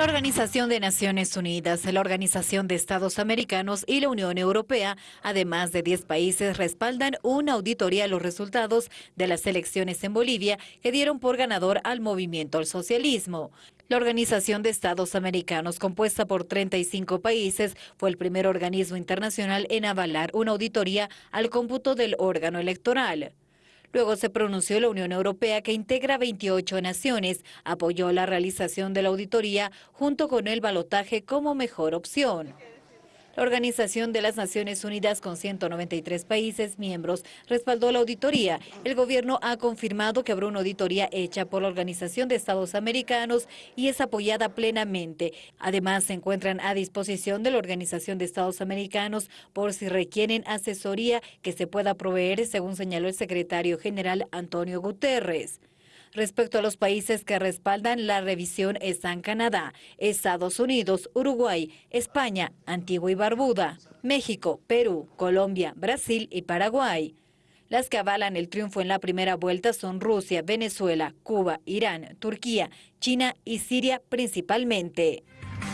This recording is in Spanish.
La Organización de Naciones Unidas, la Organización de Estados Americanos y la Unión Europea, además de 10 países, respaldan una auditoría a los resultados de las elecciones en Bolivia que dieron por ganador al movimiento al socialismo. La Organización de Estados Americanos, compuesta por 35 países, fue el primer organismo internacional en avalar una auditoría al cómputo del órgano electoral. Luego se pronunció la Unión Europea, que integra 28 naciones, apoyó la realización de la auditoría junto con el balotaje como mejor opción. La Organización de las Naciones Unidas, con 193 países miembros, respaldó la auditoría. El gobierno ha confirmado que habrá una auditoría hecha por la Organización de Estados Americanos y es apoyada plenamente. Además, se encuentran a disposición de la Organización de Estados Americanos por si requieren asesoría que se pueda proveer, según señaló el secretario general Antonio Guterres. Respecto a los países que respaldan la revisión están Canadá, Estados Unidos, Uruguay, España, Antigua y Barbuda, México, Perú, Colombia, Brasil y Paraguay. Las que avalan el triunfo en la primera vuelta son Rusia, Venezuela, Cuba, Irán, Turquía, China y Siria principalmente.